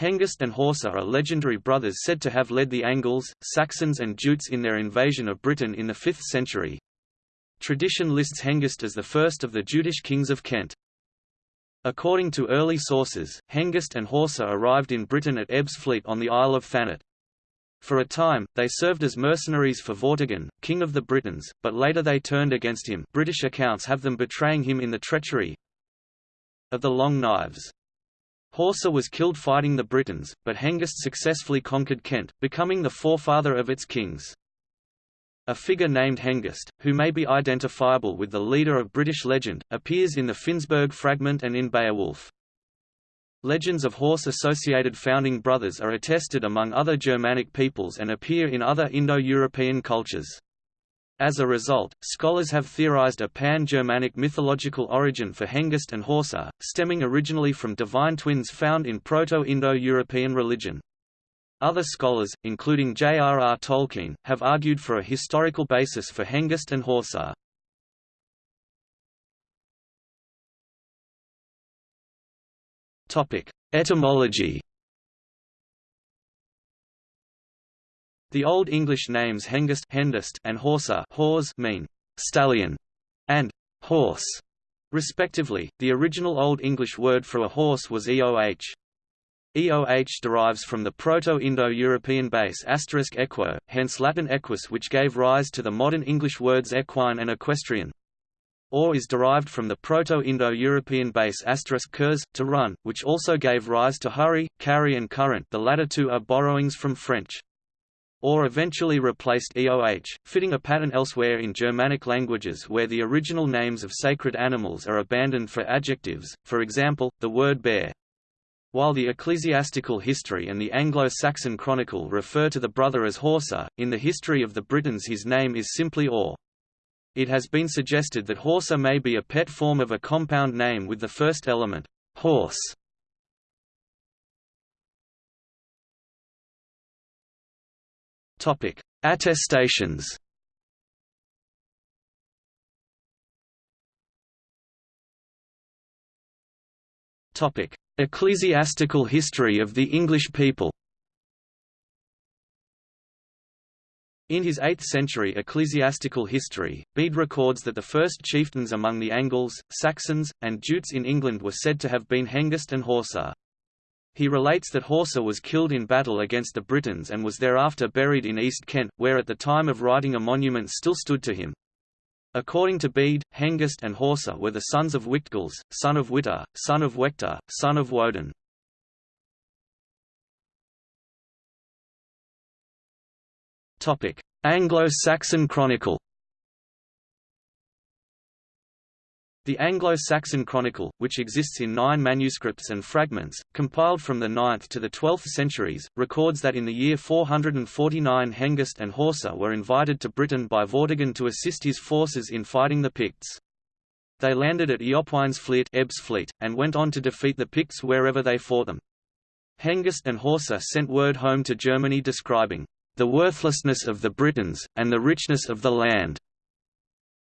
Hengist and Horsa are legendary brothers said to have led the Angles, Saxons and Jutes in their invasion of Britain in the 5th century. Tradition lists Hengist as the first of the Jutish kings of Kent. According to early sources, Hengist and Horsa arrived in Britain at Ebbs Fleet on the Isle of Thanet. For a time, they served as mercenaries for Vortigern, king of the Britons, but later they turned against him British accounts have them betraying him in the treachery of the Long Knives. Horsa was killed fighting the Britons, but Hengist successfully conquered Kent, becoming the forefather of its kings. A figure named Hengist, who may be identifiable with the leader of British legend, appears in the Finnsburg fragment and in Beowulf. Legends of horse-associated founding brothers are attested among other Germanic peoples and appear in other Indo-European cultures. As a result, scholars have theorized a pan-Germanic mythological origin for Hengist and Horsa, stemming originally from divine twins found in Proto-Indo-European religion. Other scholars, including J.R.R. Tolkien, have argued for a historical basis for Hengist and Horsa. Etymology The Old English names Hengist Hendist and Horsa Hors mean stallion and horse, respectively. The original Old English word for a horse was eoh. EOH derives from the Proto-Indo-European base equo, hence Latin equus which gave rise to the modern English words equine and equestrian. Or is derived from the Proto-Indo-European base kurs, to run, which also gave rise to hurry, carry and current the latter two are borrowings from French or eventually replaced EOH, fitting a pattern elsewhere in Germanic languages where the original names of sacred animals are abandoned for adjectives, for example, the word bear. While the ecclesiastical history and the Anglo-Saxon chronicle refer to the brother as Horsa, in the history of the Britons his name is simply Or. It has been suggested that Horsa may be a pet form of a compound name with the first element, horse, Topic: Attestations. Topic: Ecclesiastical history of the English people. In his 8th-century ecclesiastical history, Bede records that the first chieftains among the Angles, Saxons, and Jutes in England were said to have been Hengist and Horsa. He relates that Horsa was killed in battle against the Britons and was thereafter buried in East Kent, where at the time of writing a monument still stood to him. According to Bede, Hengist and Horsa were the sons of Wictgils, son of Witta, son of Wector, son of Woden. Anglo-Saxon Chronicle The Anglo-Saxon Chronicle, which exists in nine manuscripts and fragments, compiled from the 9th to the 12th centuries, records that in the year 449 Hengist and Horsa were invited to Britain by Vortigern to assist his forces in fighting the Picts. They landed at Eopwines Fleet, Ebbs Fleet and went on to defeat the Picts wherever they fought them. Hengist and Horsa sent word home to Germany describing the worthlessness of the Britons, and the richness of the land,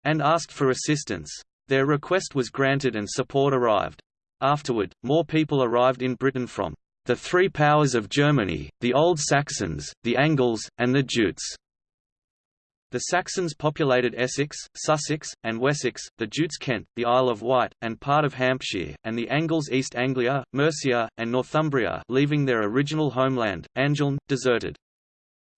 and asked for assistance. Their request was granted and support arrived. Afterward, more people arrived in Britain from the three powers of Germany, the Old Saxons, the Angles, and the Jutes. The Saxons populated Essex, Sussex, and Wessex, the Jutes Kent, the Isle of Wight, and part of Hampshire, and the Angles East Anglia, Mercia, and Northumbria leaving their original homeland, Angeln, deserted.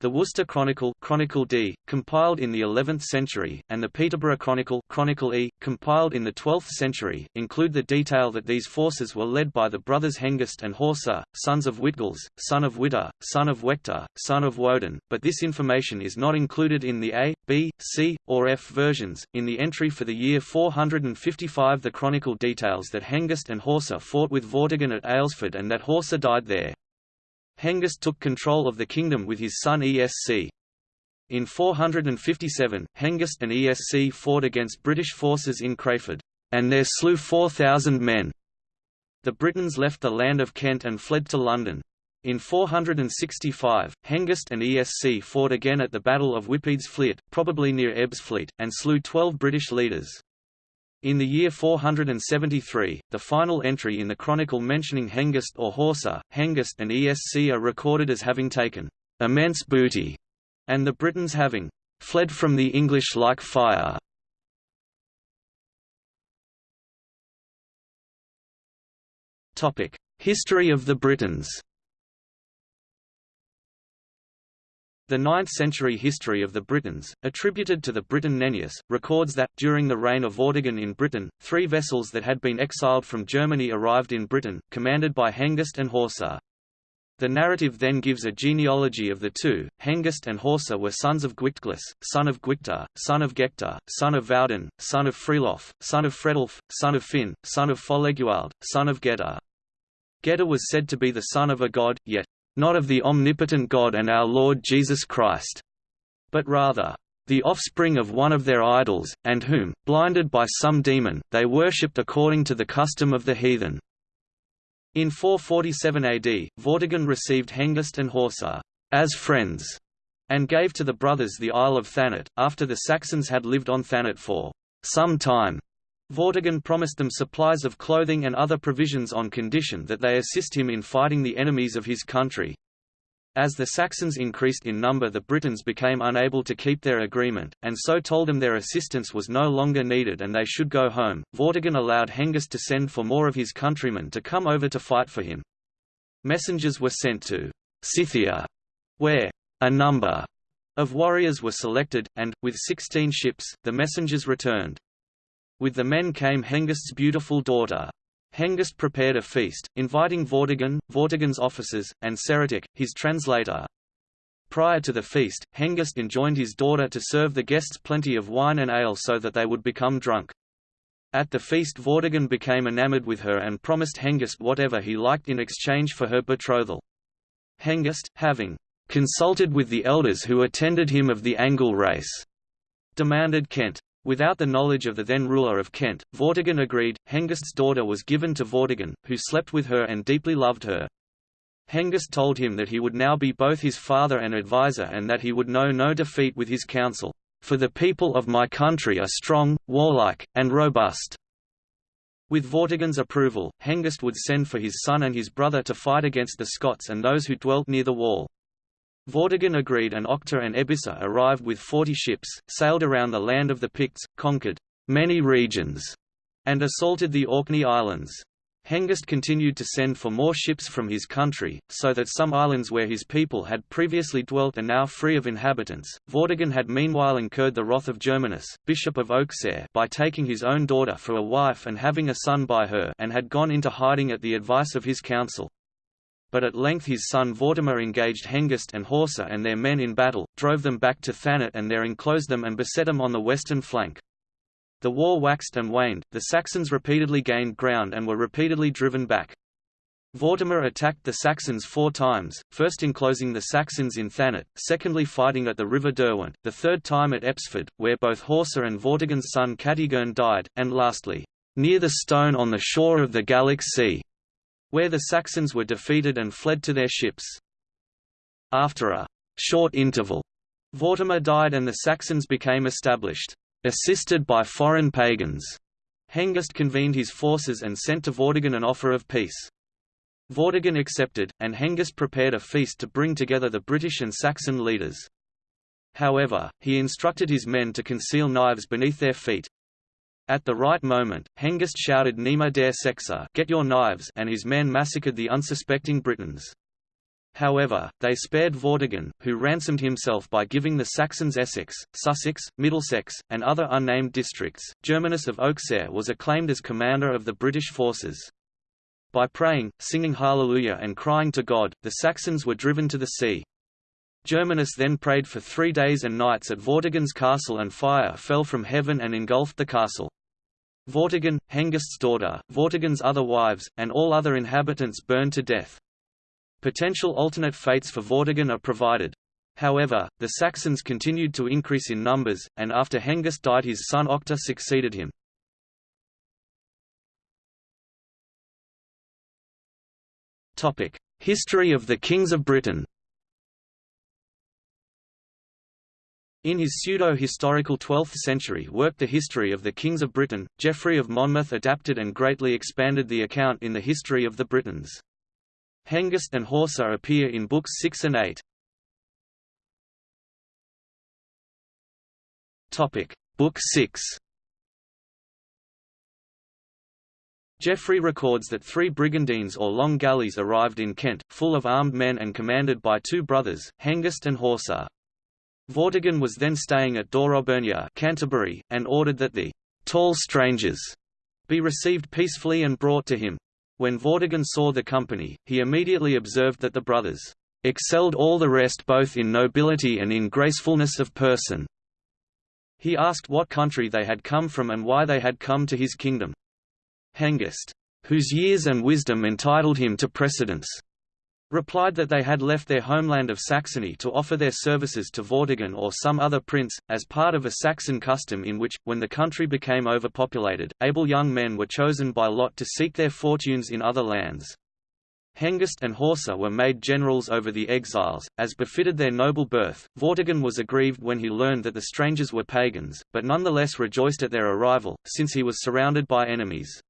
The Worcester Chronicle, Chronicle D, compiled in the 11th century, and the Peterborough Chronicle, Chronicle E, compiled in the 12th century, include the detail that these forces were led by the brothers Hengist and Horsa, sons of Witgils, son of Witta, son of Wector, son of Woden, but this information is not included in the A, B, C, or F versions. In the entry for the year 455 the Chronicle details that Hengist and Horsa fought with Vortigern at Aylesford and that Horsa died there. Hengist took control of the kingdom with his son Esc. In 457, Hengist and Esc fought against British forces in Crayford, and there slew 4,000 men. The Britons left the land of Kent and fled to London. In 465, Hengist and Esc fought again at the Battle of Whippeads Fleet, probably near Ebbs Fleet, and slew 12 British leaders. In the year 473, the final entry in the chronicle mentioning Hengist or Horsa, Hengist and Esc are recorded as having taken immense booty, and the Britons having fled from the English like fire. History of the Britons The 9th-century history of the Britons, attributed to the Briton Nennius, records that, during the reign of Vortigern in Britain, three vessels that had been exiled from Germany arrived in Britain, commanded by Hengist and Horsa. The narrative then gives a genealogy of the two. Hengist and Horsa were sons of Gwyctglys, son of Gwycta, son of Gecta, son of Vaudin, son of Frelof, son of Fredulf, son of Finn, son of Foleguald, son of Geta. Geta was said to be the son of a god, yet not of the omnipotent God and our Lord Jesus Christ, but rather, the offspring of one of their idols, and whom, blinded by some demon, they worshipped according to the custom of the heathen. In 447 AD, Vortigern received Hengist and Horsa as friends, and gave to the brothers the Isle of Thanet, after the Saxons had lived on Thanet for some time. Vortigern promised them supplies of clothing and other provisions on condition that they assist him in fighting the enemies of his country. As the Saxons increased in number the Britons became unable to keep their agreement, and so told them their assistance was no longer needed and they should go home. Vortigern allowed Hengist to send for more of his countrymen to come over to fight for him. Messengers were sent to Scythia, where a number of warriors were selected, and, with sixteen ships, the messengers returned. With the men came Hengist's beautiful daughter. Hengist prepared a feast, inviting Vortigern, Vortigern's officers, and Ceretic, his translator. Prior to the feast, Hengist enjoined his daughter to serve the guests plenty of wine and ale so that they would become drunk. At the feast Vortigern became enamored with her and promised Hengist whatever he liked in exchange for her betrothal. Hengist, having consulted with the elders who attended him of the Angle race, demanded Kent. Without the knowledge of the then ruler of Kent, Vortigern agreed. Hengist's daughter was given to Vortigern, who slept with her and deeply loved her. Hengist told him that he would now be both his father and adviser and that he would know no defeat with his counsel, "...for the people of my country are strong, warlike, and robust." With Vortigern's approval, Hengist would send for his son and his brother to fight against the Scots and those who dwelt near the wall. Vortigern agreed and Octa and Ebissa arrived with forty ships, sailed around the land of the Picts, conquered many regions, and assaulted the Orkney Islands. Hengist continued to send for more ships from his country, so that some islands where his people had previously dwelt are now free of inhabitants. Vortigern had meanwhile incurred the wrath of Germanus, bishop of Auxerre, by taking his own daughter for a wife and having a son by her, and had gone into hiding at the advice of his council but at length his son Vortimer engaged Hengist and Horsa and their men in battle, drove them back to Thanet and there enclosed them and beset them on the western flank. The war waxed and waned, the Saxons repeatedly gained ground and were repeatedly driven back. Vortimer attacked the Saxons four times, first enclosing the Saxons in Thanet, secondly fighting at the river Derwent, the third time at Epsford, where both Horsa and Vortigern's son Catigern died, and lastly, near the stone on the shore of the Gallic Sea where the Saxons were defeated and fled to their ships. After a short interval, Vortimer died and the Saxons became established, assisted by foreign pagans. Hengist convened his forces and sent to Vortigern an offer of peace. Vortigern accepted, and Hengist prepared a feast to bring together the British and Saxon leaders. However, he instructed his men to conceal knives beneath their feet, at the right moment, Hengist shouted Nima der Sexa get your knives and his men massacred the unsuspecting Britons. However, they spared Vortigern, who ransomed himself by giving the Saxons Essex, Sussex, Middlesex, and other unnamed districts. Germanus of Auxerre was acclaimed as commander of the British forces. By praying, singing Hallelujah and crying to God, the Saxons were driven to the sea. Germanus then prayed for three days and nights at Vortigern's castle and fire fell from heaven and engulfed the castle. Vortigern, Hengist's daughter, Vortigern's other wives, and all other inhabitants burned to death. Potential alternate fates for Vortigern are provided. However, the Saxons continued to increase in numbers, and after Hengist died his son Octa succeeded him. History of the kings of Britain In his pseudo-historical 12th century work The History of the Kings of Britain, Geoffrey of Monmouth adapted and greatly expanded the account in the History of the Britons. Hengist and Horsa appear in books 6 and 8. Topic: Book 6. Geoffrey records that three brigantines or long galleys arrived in Kent, full of armed men and commanded by two brothers, Hengist and Horsa. Vortigern was then staying at Dorobernia Canterbury, and ordered that the «tall strangers» be received peacefully and brought to him. When Vortigern saw the company, he immediately observed that the brothers «excelled all the rest both in nobility and in gracefulness of person». He asked what country they had come from and why they had come to his kingdom. Hengist, whose years and wisdom entitled him to precedence, replied that they had left their homeland of Saxony to offer their services to Vortigern or some other prince, as part of a Saxon custom in which, when the country became overpopulated, able young men were chosen by lot to seek their fortunes in other lands. Hengist and Horsa were made generals over the exiles, as befitted their noble birth. Vortigern was aggrieved when he learned that the strangers were pagans, but nonetheless rejoiced at their arrival, since he was surrounded by enemies.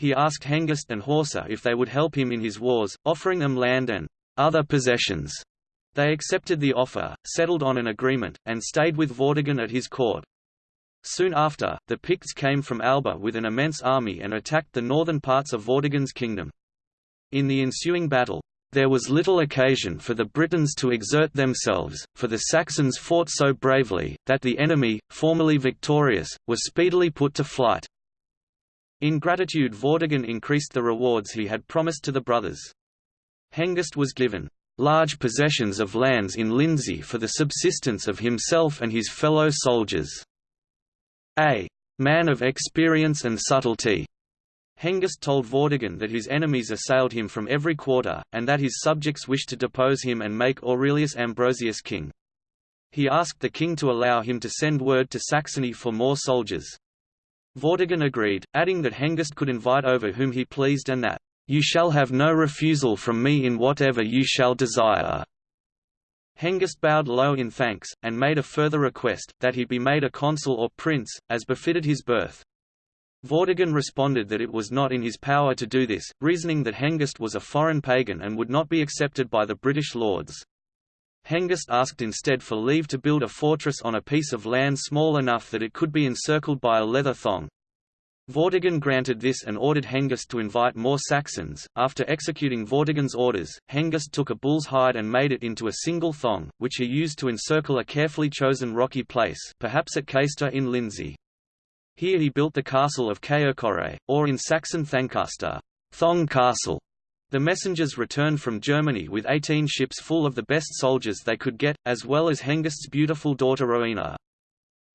He asked Hengist and Horsa if they would help him in his wars, offering them land and other possessions. They accepted the offer, settled on an agreement, and stayed with Vortigern at his court. Soon after, the Picts came from Alba with an immense army and attacked the northern parts of Vortigern's kingdom. In the ensuing battle, there was little occasion for the Britons to exert themselves, for the Saxons fought so bravely, that the enemy, formerly victorious, was speedily put to flight. In gratitude Vortigern increased the rewards he had promised to the brothers. Hengist was given large possessions of lands in Lindsey for the subsistence of himself and his fellow soldiers. A man of experience and subtlety, Hengist told Vortigern that his enemies assailed him from every quarter, and that his subjects wished to depose him and make Aurelius Ambrosius king. He asked the king to allow him to send word to Saxony for more soldiers. Vortigern agreed, adding that Hengist could invite over whom he pleased and that, "...you shall have no refusal from me in whatever you shall desire." Hengist bowed low in thanks, and made a further request, that he be made a consul or prince, as befitted his birth. Vortigern responded that it was not in his power to do this, reasoning that Hengist was a foreign pagan and would not be accepted by the British lords. Hengist asked instead for leave to build a fortress on a piece of land small enough that it could be encircled by a leather thong. Vortigern granted this and ordered Hengist to invite more Saxons. After executing Vortigern's orders, Hengist took a bull's hide and made it into a single thong, which he used to encircle a carefully chosen rocky place perhaps at Caistor in Lindsey. Here he built the castle of Caercore, or in Saxon Thancaster, Thong Castle. The messengers returned from Germany with 18 ships full of the best soldiers they could get, as well as Hengist's beautiful daughter Rowena.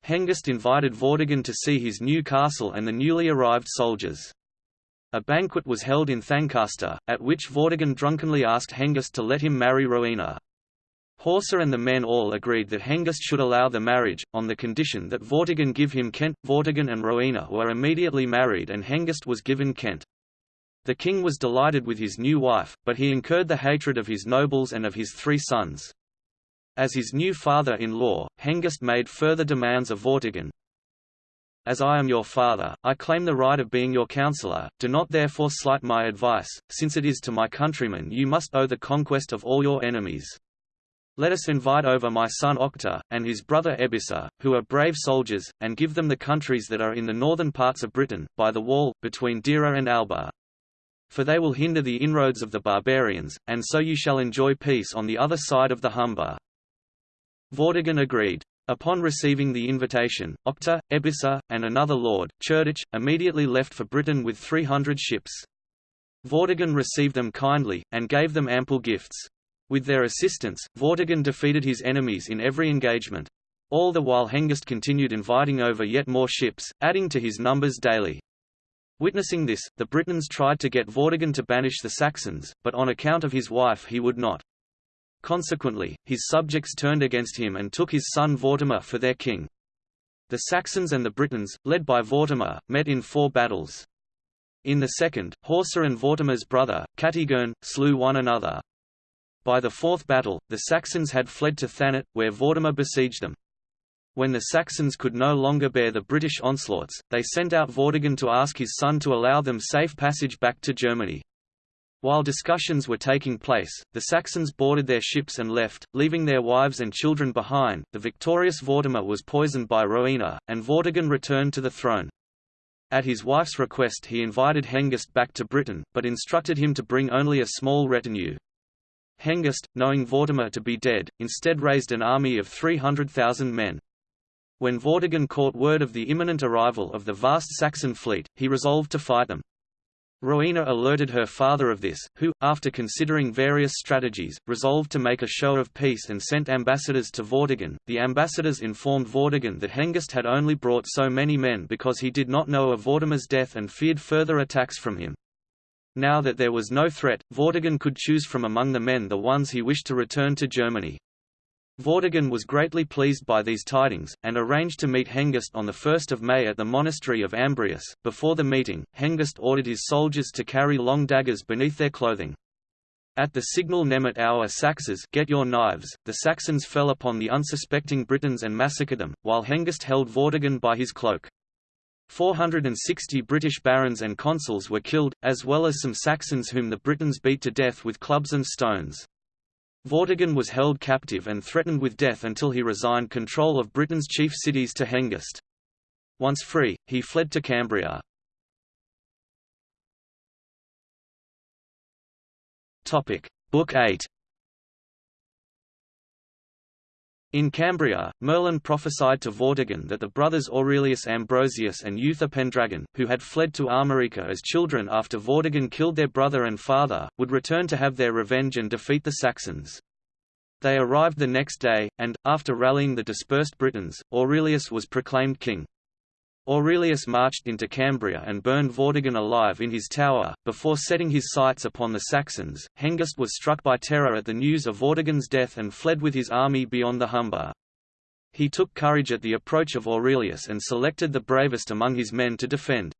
Hengist invited Vortigern to see his new castle and the newly arrived soldiers. A banquet was held in Thancaster, at which Vortigern drunkenly asked Hengist to let him marry Rowena. Horsa and the men all agreed that Hengist should allow the marriage, on the condition that Vortigern give him Kent. Vortigern and Rowena were immediately married and Hengist was given Kent. The king was delighted with his new wife, but he incurred the hatred of his nobles and of his three sons. As his new father-in-law, Hengist made further demands of Vortigern. As I am your father, I claim the right of being your counselor, do not therefore slight my advice, since it is to my countrymen you must owe the conquest of all your enemies. Let us invite over my son Octa, and his brother Ebissa, who are brave soldiers, and give them the countries that are in the northern parts of Britain, by the wall, between Deira and Alba. For they will hinder the inroads of the barbarians, and so you shall enjoy peace on the other side of the Humber. Vortigern agreed. Upon receiving the invitation, Octa, Ebissa, and another lord, Cerdic, immediately left for Britain with 300 ships. Vortigern received them kindly, and gave them ample gifts. With their assistance, Vortigern defeated his enemies in every engagement. All the while Hengist continued inviting over yet more ships, adding to his numbers daily. Witnessing this, the Britons tried to get Vortigern to banish the Saxons, but on account of his wife he would not. Consequently, his subjects turned against him and took his son Vortimer for their king. The Saxons and the Britons, led by Vortimer, met in four battles. In the second, Horsa and Vortimer's brother, Catigern, slew one another. By the fourth battle, the Saxons had fled to Thanet, where Vortimer besieged them. When the Saxons could no longer bear the British onslaughts, they sent out Vortigern to ask his son to allow them safe passage back to Germany. While discussions were taking place, the Saxons boarded their ships and left, leaving their wives and children behind. The victorious Vortimer was poisoned by Rowena, and Vortigern returned to the throne. At his wife's request he invited Hengist back to Britain, but instructed him to bring only a small retinue. Hengist, knowing Vortimer to be dead, instead raised an army of 300,000 men. When Vortigern caught word of the imminent arrival of the vast Saxon fleet, he resolved to fight them. Rowena alerted her father of this, who, after considering various strategies, resolved to make a show of peace and sent ambassadors to Vortigern. The ambassadors informed Vortigern that Hengist had only brought so many men because he did not know of Vortimer's death and feared further attacks from him. Now that there was no threat, Vortigern could choose from among the men the ones he wished to return to Germany. Vortigern was greatly pleased by these tidings, and arranged to meet Hengist on 1 May at the monastery of Ambrius. Before the meeting, Hengist ordered his soldiers to carry long daggers beneath their clothing. At the signal Nemet our Saxes get your knives, the Saxons fell upon the unsuspecting Britons and massacred them, while Hengist held Vortigern by his cloak. 460 British barons and consuls were killed, as well as some Saxons whom the Britons beat to death with clubs and stones. Vortigern was held captive and threatened with death until he resigned control of Britain's chief cities to Hengist. Once free, he fled to Cambria. Book 8 In Cambria, Merlin prophesied to Vortigern that the brothers Aurelius Ambrosius and Uther Pendragon, who had fled to Armorica as children after Vortigern killed their brother and father, would return to have their revenge and defeat the Saxons. They arrived the next day, and, after rallying the dispersed Britons, Aurelius was proclaimed king. Aurelius marched into Cambria and burned Vortigern alive in his tower. Before setting his sights upon the Saxons, Hengist was struck by terror at the news of Vortigern's death and fled with his army beyond the Humber. He took courage at the approach of Aurelius and selected the bravest among his men to defend.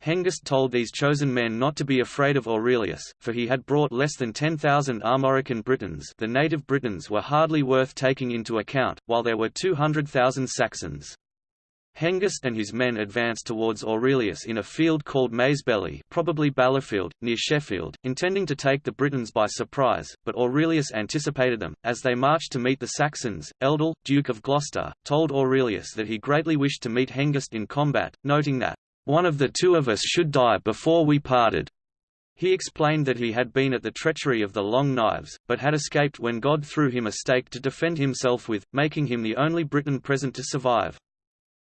Hengist told these chosen men not to be afraid of Aurelius, for he had brought less than 10,000 Armorican Britons the native Britons were hardly worth taking into account, while there were 200,000 Saxons. Hengist and his men advanced towards Aurelius in a field called Maisbeli probably Ballifield, near Sheffield, intending to take the Britons by surprise, but Aurelius anticipated them. As they marched to meet the Saxons, Eldil, Duke of Gloucester, told Aurelius that he greatly wished to meet Hengist in combat, noting that, "...one of the two of us should die before we parted." He explained that he had been at the treachery of the Long Knives, but had escaped when God threw him a stake to defend himself with, making him the only Briton present to survive.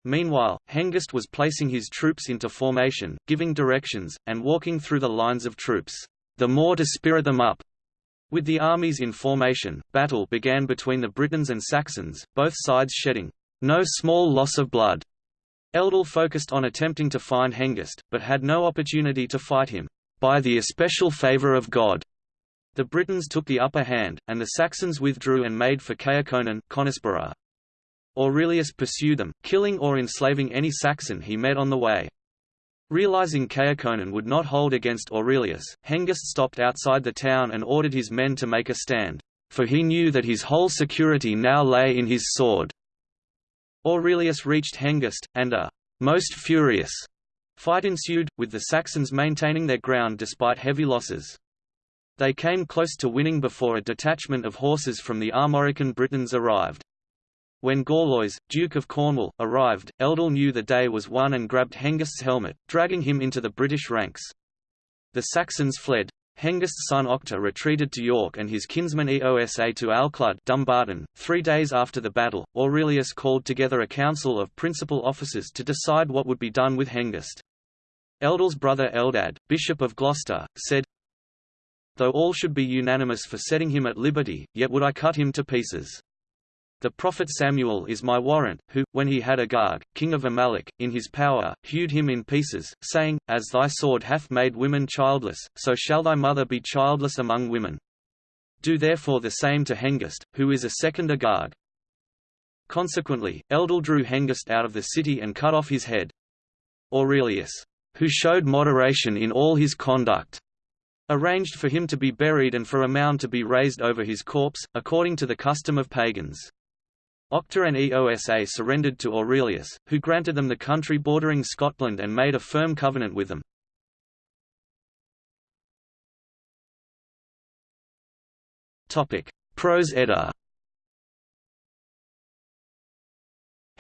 Meanwhile, Hengist was placing his troops into formation, giving directions, and walking through the lines of troops, the more to spirit them up. With the armies in formation, battle began between the Britons and Saxons, both sides shedding no small loss of blood. Eldil focused on attempting to find Hengist, but had no opportunity to fight him, by the especial favour of God. The Britons took the upper hand, and the Saxons withdrew and made for Caerconan Aurelius pursued them, killing or enslaving any Saxon he met on the way. Realizing Caerconan would not hold against Aurelius, Hengist stopped outside the town and ordered his men to make a stand, for he knew that his whole security now lay in his sword. Aurelius reached Hengist, and a most furious fight ensued, with the Saxons maintaining their ground despite heavy losses. They came close to winning before a detachment of horses from the Armorican Britons arrived. When Gorlois, Duke of Cornwall, arrived, Eldil knew the day was won and grabbed Hengist's helmet, dragging him into the British ranks. The Saxons fled. Hengist's son Octa retreated to York and his kinsman Eosa to Alclud Dumbarton. Three days after the battle, Aurelius called together a council of principal officers to decide what would be done with Hengist. Eldil's brother Eldad, Bishop of Gloucester, said, Though all should be unanimous for setting him at liberty, yet would I cut him to pieces. The prophet Samuel is my warrant, who, when he had Agag, king of Amalek, in his power, hewed him in pieces, saying, As thy sword hath made women childless, so shall thy mother be childless among women. Do therefore the same to Hengist, who is a second Agag. Consequently, Eldil drew Hengist out of the city and cut off his head. Aurelius, who showed moderation in all his conduct, arranged for him to be buried and for a mound to be raised over his corpse, according to the custom of pagans. Octa and Eosa surrendered to Aurelius, who granted them the country bordering Scotland and made a firm covenant with them. Prose Edda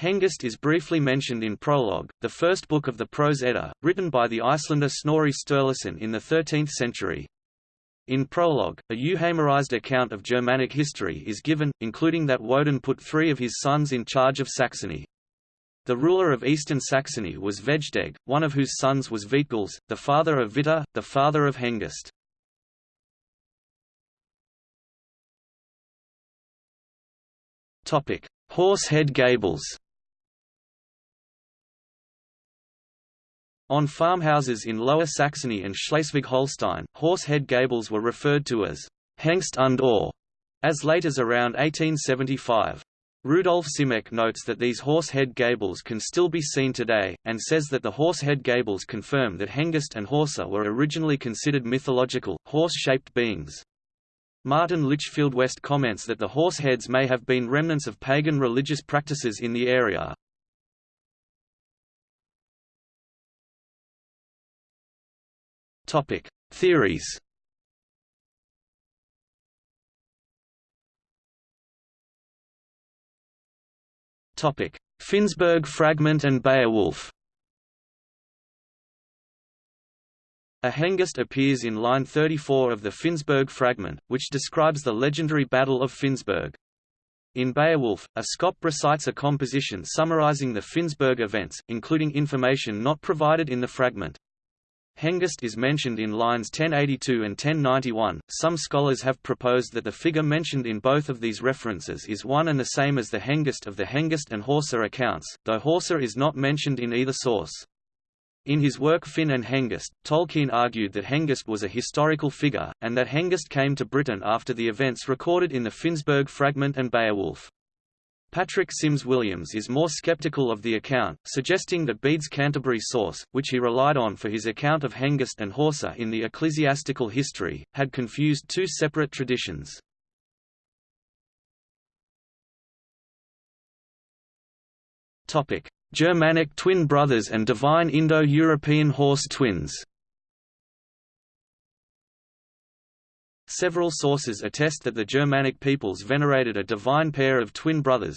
Hengist is briefly mentioned in Prologue, the first book of the Prose Edda, written by the Icelander Snorri Sturluson in the 13th century. In Prologue, a euhemerized account of Germanic history is given, including that Woden put three of his sons in charge of Saxony. The ruler of eastern Saxony was Vegdeg, one of whose sons was Wihtgils, the father of Witta, the father of Hengist. Horsehead gables On farmhouses in Lower Saxony and Schleswig-Holstein, horse-head gables were referred to as Hengst und Ohr, as late as around 1875. Rudolf Simek notes that these horse-head gables can still be seen today, and says that the horse-head gables confirm that Hengist and Horsa were originally considered mythological, horse-shaped beings. Martin Litchfield West comments that the horse heads may have been remnants of pagan religious practices in the area. Topic: Theories. Topic: Finnsburg fragment and Beowulf. A Hengist appears in line 34 of the Finnsburg fragment, which describes the legendary Battle of Finnsburg. In Beowulf, a Scop recites a composition summarizing the Finnsburg events, including information not provided in the fragment. Hengist is mentioned in lines 1082 and 1091. Some scholars have proposed that the figure mentioned in both of these references is one and the same as the Hengist of the Hengist and Horsa accounts, though Horsa is not mentioned in either source. In his work Finn and Hengist, Tolkien argued that Hengist was a historical figure, and that Hengist came to Britain after the events recorded in the Finnsburg fragment and Beowulf. Patrick Sims Williams is more skeptical of the account, suggesting that Bede's Canterbury source, which he relied on for his account of Hengist and Horsa in the ecclesiastical history, had confused two separate traditions. Germanic twin brothers and divine Indo-European horse twins Several sources attest that the Germanic peoples venerated a divine pair of twin brothers.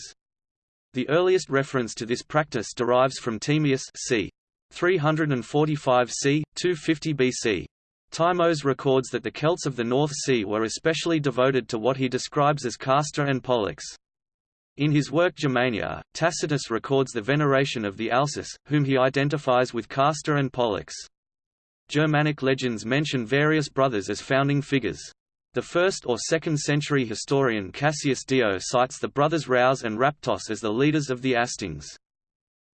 The earliest reference to this practice derives from Timaeus c. 345 c. 250 BC. Timos records that the Celts of the North Sea were especially devoted to what he describes as Castor and Pollux. In his work Germania, Tacitus records the veneration of the Alces, whom he identifies with Castor and Pollux. Germanic legends mention various brothers as founding figures. The 1st or 2nd century historian Cassius Dio cites the brothers Rouse and Raptos as the leaders of the Astings.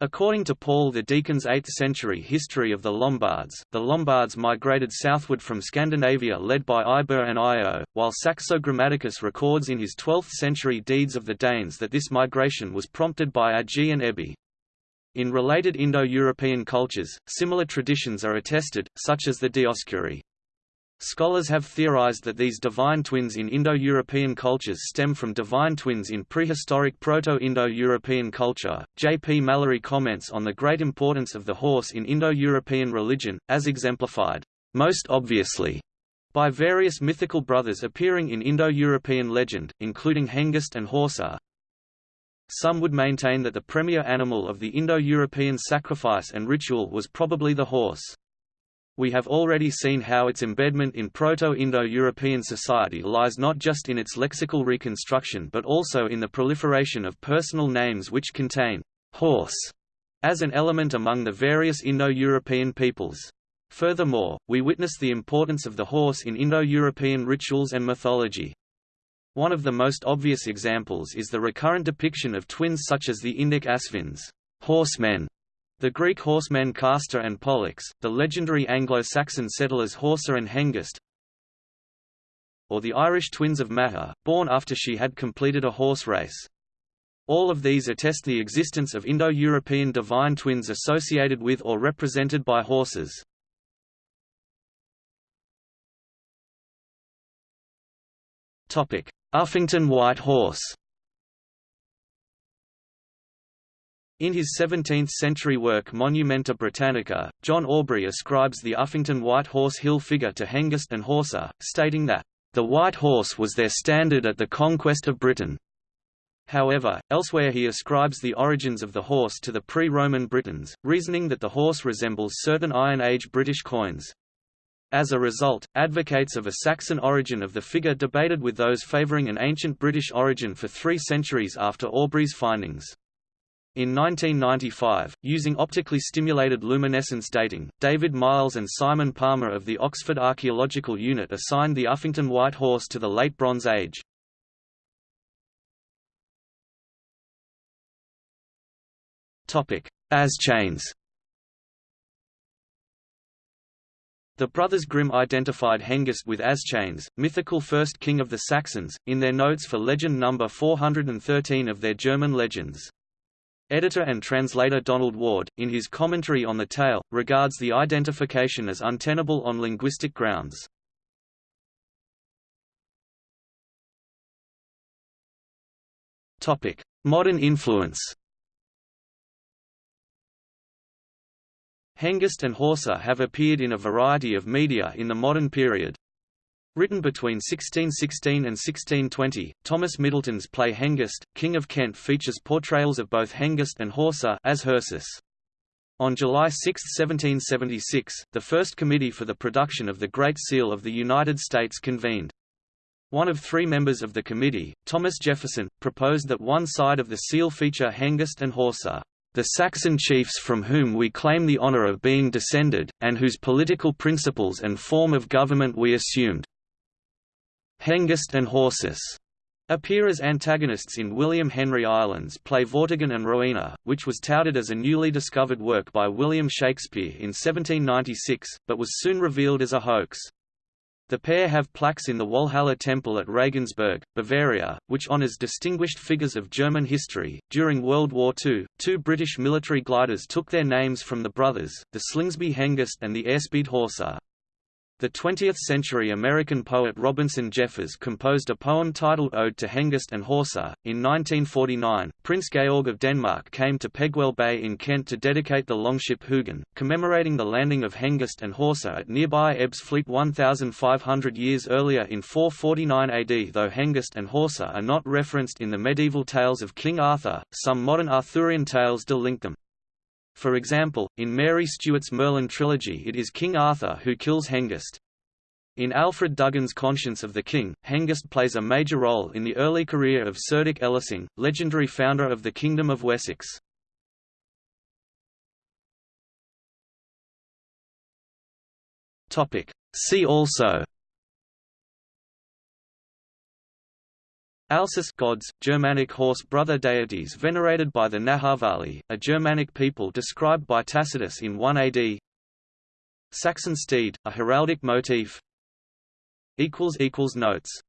According to Paul the Deacon's 8th century history of the Lombards, the Lombards migrated southward from Scandinavia led by Iber and Io, while Saxo Grammaticus records in his 12th century Deeds of the Danes that this migration was prompted by Agi and Ebi. In related Indo-European cultures, similar traditions are attested, such as the Dioscuri. Scholars have theorized that these divine twins in Indo-European cultures stem from divine twins in prehistoric Proto-Indo-European culture. J. P. Mallory comments on the great importance of the horse in Indo-European religion, as exemplified, most obviously, by various mythical brothers appearing in Indo-European legend, including Hengist and Horsa. Some would maintain that the premier animal of the Indo-European sacrifice and ritual was probably the horse we have already seen how its embedment in Proto-Indo-European society lies not just in its lexical reconstruction but also in the proliferation of personal names which contain «horse» as an element among the various Indo-European peoples. Furthermore, we witness the importance of the horse in Indo-European rituals and mythology. One of the most obvious examples is the recurrent depiction of twins such as the Indic Asvins horsemen", the Greek horsemen Castor and Pollux, the legendary Anglo-Saxon settlers Horsa and Hengist, or the Irish twins of Macha, born after she had completed a horse race. All of these attest the existence of Indo-European divine twins associated with or represented by horses. Uffington White Horse In his 17th-century work Monumenta Britannica, John Aubrey ascribes the Uffington White Horse Hill figure to Hengist and Horsa, stating that, "...the White Horse was their standard at the conquest of Britain." However, elsewhere he ascribes the origins of the horse to the pre-Roman Britons, reasoning that the horse resembles certain Iron Age British coins. As a result, advocates of a Saxon origin of the figure debated with those favouring an ancient British origin for three centuries after Aubrey's findings. In 1995, using optically stimulated luminescence dating, David Miles and Simon Palmer of the Oxford Archaeological Unit assigned the Uffington White Horse to the Late Bronze Age. Aschanes The brothers Grimm identified Hengist with Aschanes, mythical first king of the Saxons, in their notes for legend number 413 of their German legends. Editor and translator Donald Ward, in his commentary on the tale, regards the identification as untenable on linguistic grounds. Topic: Modern influence Hengist and Horsa have appeared in a variety of media in the modern period. Written between 1616 and 1620, Thomas Middleton's play Hengist, King of Kent features portrayals of both Hengist and Horsa as Hersus. On July 6, 1776, the first committee for the production of the Great Seal of the United States convened. One of three members of the committee, Thomas Jefferson, proposed that one side of the seal feature Hengist and Horsa, the Saxon chiefs from whom we claim the honour of being descended, and whose political principles and form of government we assumed. Hengist and Horsus appear as antagonists in William Henry Ireland's play Vortigern and Rowena, which was touted as a newly discovered work by William Shakespeare in 1796, but was soon revealed as a hoax. The pair have plaques in the Walhalla Temple at Regensburg, Bavaria, which honors distinguished figures of German history. During World War II, two British military gliders took their names from the brothers, the Slingsby Hengist and the Airspeed Horsa. The 20th-century American poet Robinson Jeffers composed a poem titled Ode to Hengist and Horsa. In 1949, Prince Georg of Denmark came to Pegwell Bay in Kent to dedicate the longship Hugin, commemorating the landing of Hengist and Horsa at nearby Ebbsfleet 1,500 years earlier in 449 AD. Though Hengist and Horsa are not referenced in the medieval tales of King Arthur, some modern Arthurian tales do link them. For example, in Mary Stewart's Merlin trilogy it is King Arthur who kills Hengist. In Alfred Duggan's Conscience of the King, Hengist plays a major role in the early career of Cerdic Elessing, legendary founder of the Kingdom of Wessex. See also Alcis gods, Germanic horse brother deities venerated by the Naharvali, a Germanic people described by Tacitus in 1 AD Saxon steed, a heraldic motif. Notes